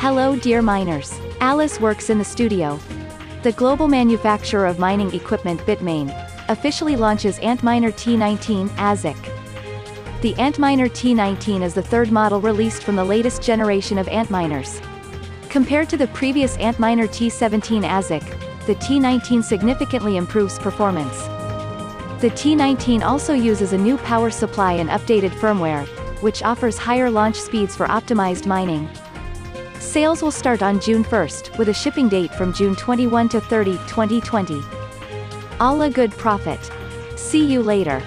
Hello dear miners. Alice works in the studio. The global manufacturer of mining equipment Bitmain officially launches Antminer T19 ASIC. The Antminer T19 is the third model released from the latest generation of Antminers. Compared to the previous Antminer T17 ASIC, the T19 significantly improves performance. The T19 also uses a new power supply and updated firmware, which offers higher launch speeds for optimized mining. Sales will start on June 1st, with a shipping date from June 21 to 30, 2020. All a good profit. See you later.